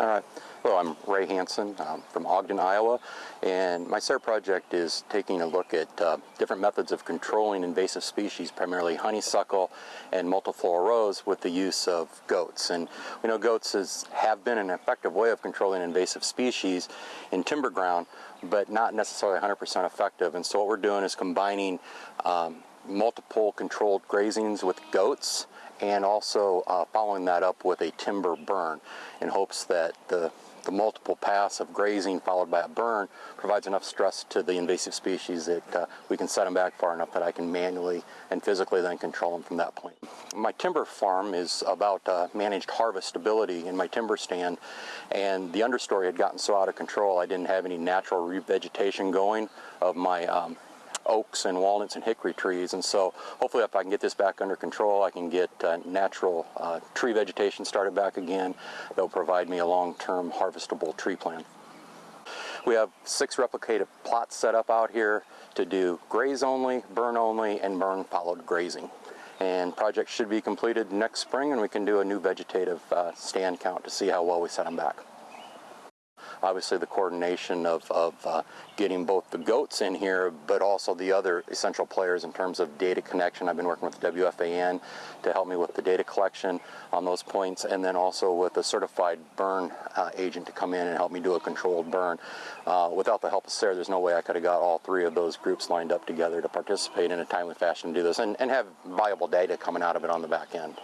All right. Well, I'm Ray Hansen um, from Ogden, Iowa, and my SARE project is taking a look at uh, different methods of controlling invasive species, primarily honeysuckle and multiflora rose, with the use of goats. And we know goats is, have been an effective way of controlling invasive species in timber ground, but not necessarily 100% effective. And so what we're doing is combining um, multiple controlled grazings with goats and also uh, following that up with a timber burn in hopes that the the multiple paths of grazing followed by a burn provides enough stress to the invasive species that uh, we can set them back far enough that I can manually and physically then control them from that point. My timber farm is about uh, managed harvestability in my timber stand and the understory had gotten so out of control I didn't have any natural revegetation going of my um, oaks and walnuts and hickory trees. And so hopefully if I can get this back under control, I can get uh, natural uh, tree vegetation started back again. That'll provide me a long-term harvestable tree plan. We have six replicated plots set up out here to do graze only, burn only, and burn followed grazing. And project should be completed next spring and we can do a new vegetative uh, stand count to see how well we set them back obviously the coordination of, of uh, getting both the goats in here, but also the other essential players in terms of data connection. I've been working with WFAN to help me with the data collection on those points, and then also with a certified burn uh, agent to come in and help me do a controlled burn. Uh, without the help of SARE, there's no way I could have got all three of those groups lined up together to participate in a timely fashion to do this and, and have viable data coming out of it on the back end.